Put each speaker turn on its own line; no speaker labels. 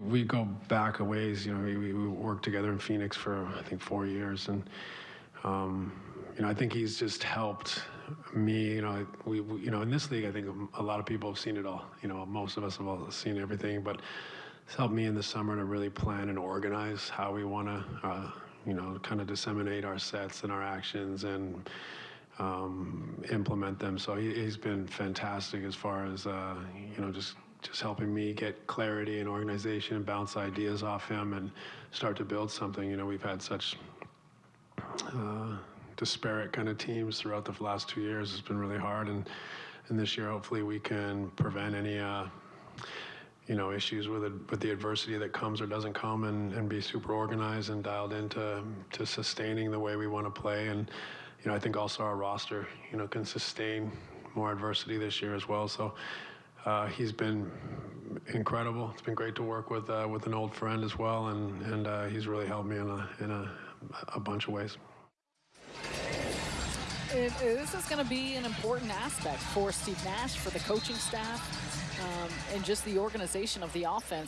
We go back a ways. You know, we, we worked together in Phoenix for I think four years, and um, you know, I think he's just helped me. You know, we, we, you know in this league, I think a lot of people have seen it all. You know, most of us have all seen everything, but it's helped me in the summer to really plan and organize how we want to, uh, you know, kind of disseminate our sets and our actions and. Um, implement them. So he, has been fantastic as far as uh, you know, just just helping me get clarity and organization and bounce ideas off him and start to build something. You know, we've had such uh, disparate kind of teams throughout the last two years. It's been really hard, and and this year hopefully we can prevent any. Uh, you know, issues with it, with the adversity that comes or doesn't come, and, and be super organized and dialed into to sustaining the way we want to play. And you know, I think also our roster, you know, can sustain more adversity this year as well. So he's been incredible. It's been great to work with uh, with an old friend as well, and and uh, he's really helped me in a in a, a bunch of ways.
It, this is going to be an important aspect for Steve Nash, for the coaching staff, um, and just the organization of the offense.